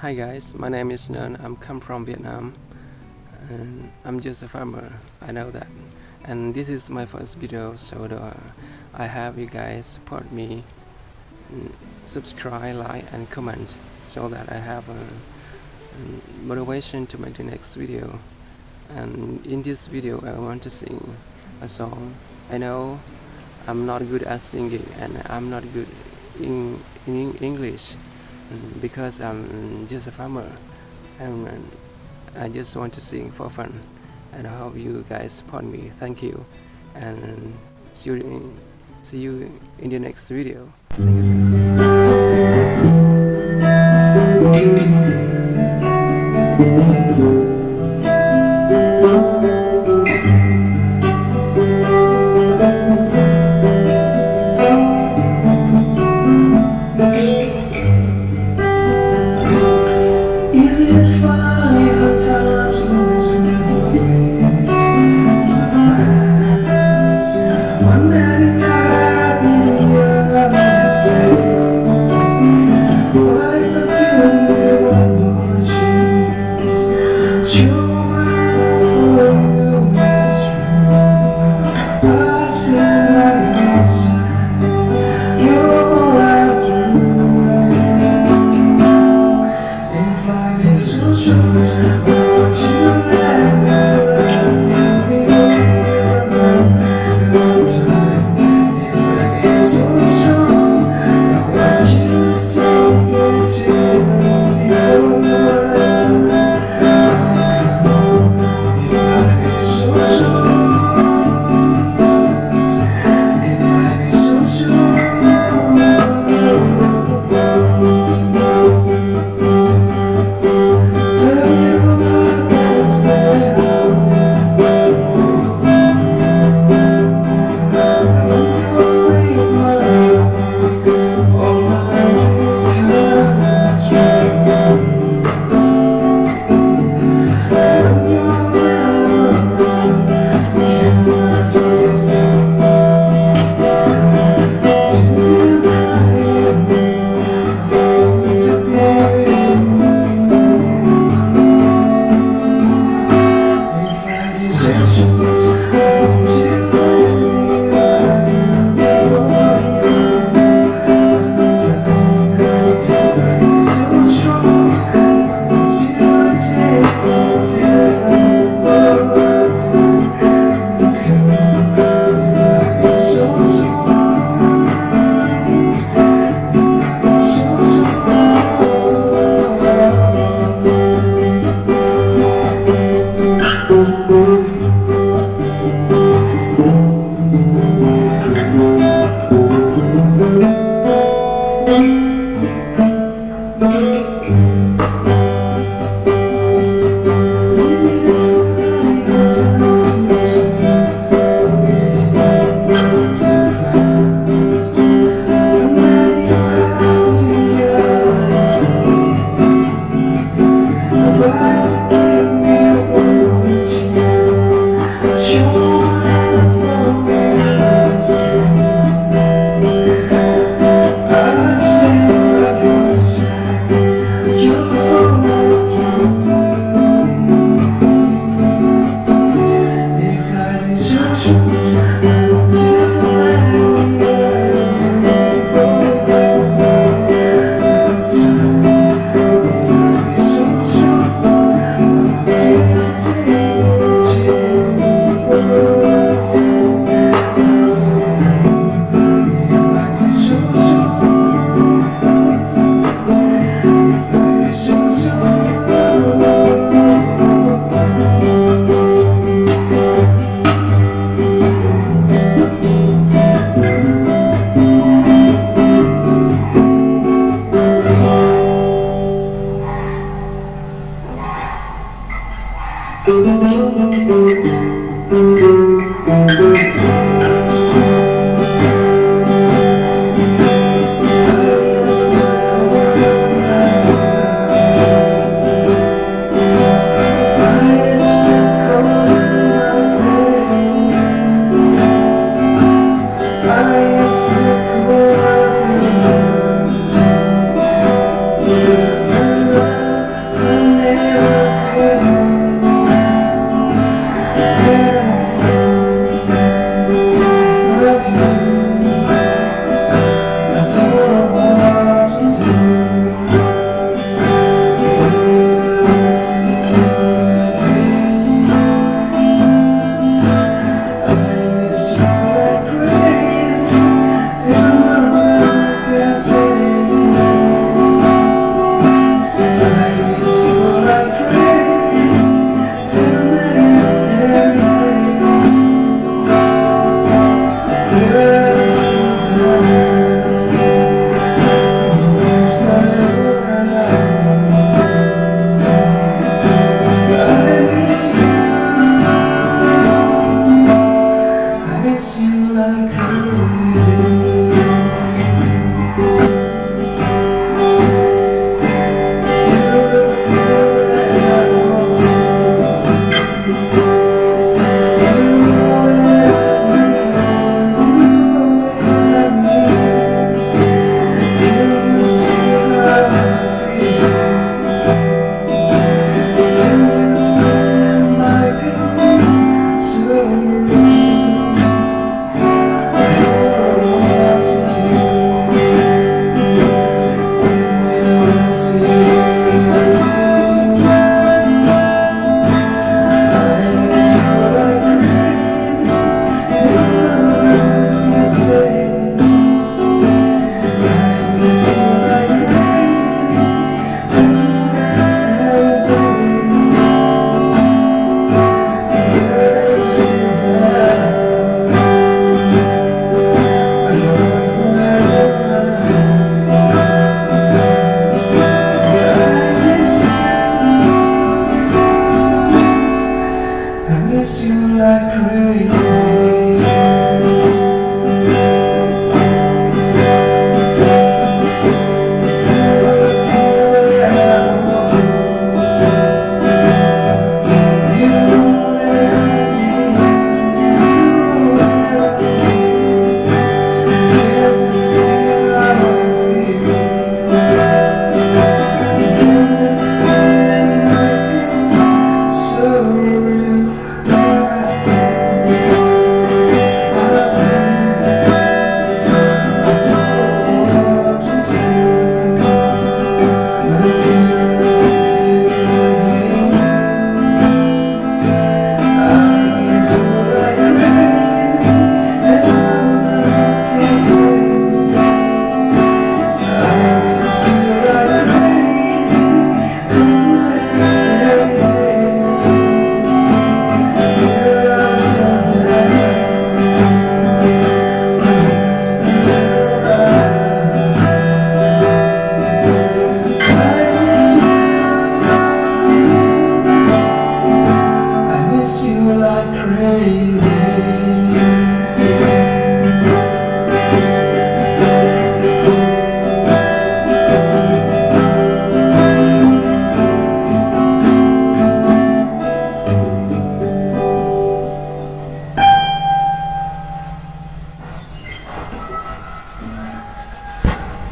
Hi guys, my name is Nun. I'm come from Vietnam, and I'm just a farmer. I know that, and this is my first video, so uh, I have you guys support me, mm, subscribe, like, and comment, so that I have a, a motivation to make the next video. And in this video, I want to sing a song. I know I'm not good at singing, and I'm not good in in English mm, because I'm just a farmer and I just want to sing for fun and I hope you guys support me. Thank you and see you in, see you in the next video I miss you like crazy.